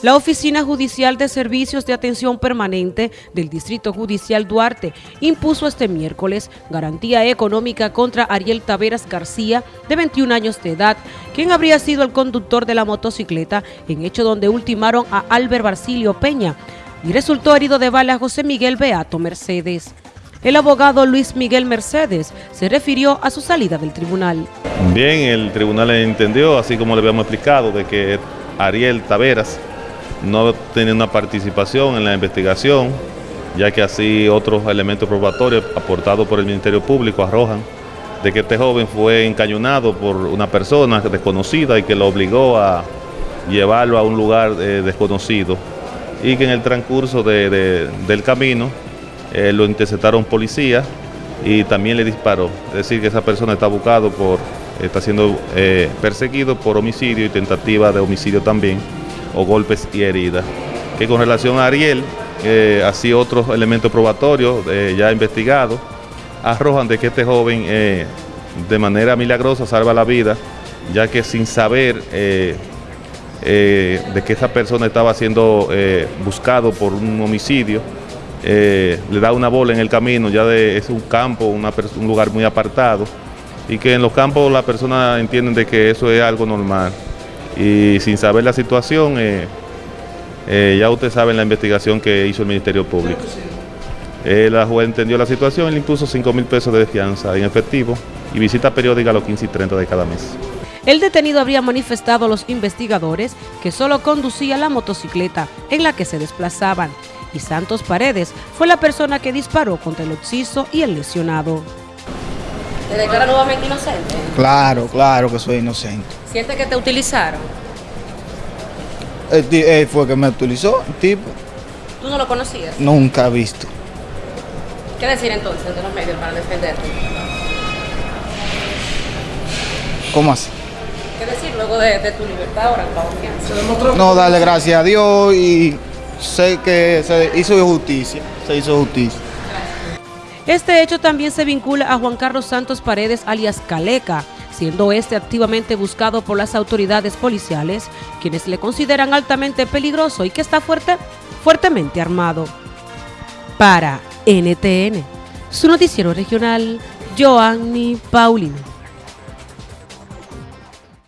La Oficina Judicial de Servicios de Atención Permanente del Distrito Judicial Duarte impuso este miércoles garantía económica contra Ariel Taveras García, de 21 años de edad, quien habría sido el conductor de la motocicleta en hecho donde ultimaron a Albert Barcilio Peña y resultó herido de bala José Miguel Beato Mercedes. El abogado Luis Miguel Mercedes se refirió a su salida del tribunal. Bien, el tribunal entendió, así como le habíamos explicado, de que Ariel Taveras no tiene una participación en la investigación, ya que así otros elementos probatorios aportados por el Ministerio Público arrojan de que este joven fue encañonado por una persona desconocida y que lo obligó a llevarlo a un lugar eh, desconocido y que en el transcurso del camino eh, lo interceptaron policías y también le disparó. Es decir, que esa persona está buscado por, está siendo eh, perseguido por homicidio y tentativa de homicidio también o golpes y heridas. Que con relación a Ariel, eh, así otros elementos probatorios eh, ya investigados, arrojan de que este joven eh, de manera milagrosa salva la vida, ya que sin saber de que esa persona estaba siendo buscado por un homicidio, le da una bola en el camino, ya de, es un campo, un lugar muy apartado, y que en los campos las personas entienden de que eso es algo normal y sin saber la situación, eh, eh, ya usted sabe la investigación que hizo el Ministerio Público. Eh, la juez entendió la situación y le impuso 5 mil pesos de fianza en efectivo y visita periódica a los 15 y 30 de cada mes. El detenido habría manifestado a los investigadores que solo conducía la motocicleta en la que se desplazaban y Santos Paredes fue la persona que disparó contra el occiso y el lesionado. ¿Te declara nuevamente inocente? Claro, claro que soy inocente. ¿Siente que te utilizaron? Él, fue que me utilizó, el tipo. ¿Tú no lo conocías? Nunca he visto. ¿Qué decir entonces de los medios para defenderte? ¿Cómo así? ¿Qué decir luego de, tu libertad ahora, confianza? No, darle gracias a Dios y sé que se hizo justicia, se hizo justicia. Este hecho también se vincula a Juan Carlos Santos Paredes, alias Caleca, siendo este activamente buscado por las autoridades policiales, quienes le consideran altamente peligroso y que está fuerte, fuertemente armado. Para NTN, su noticiero regional, Joanny Paulino.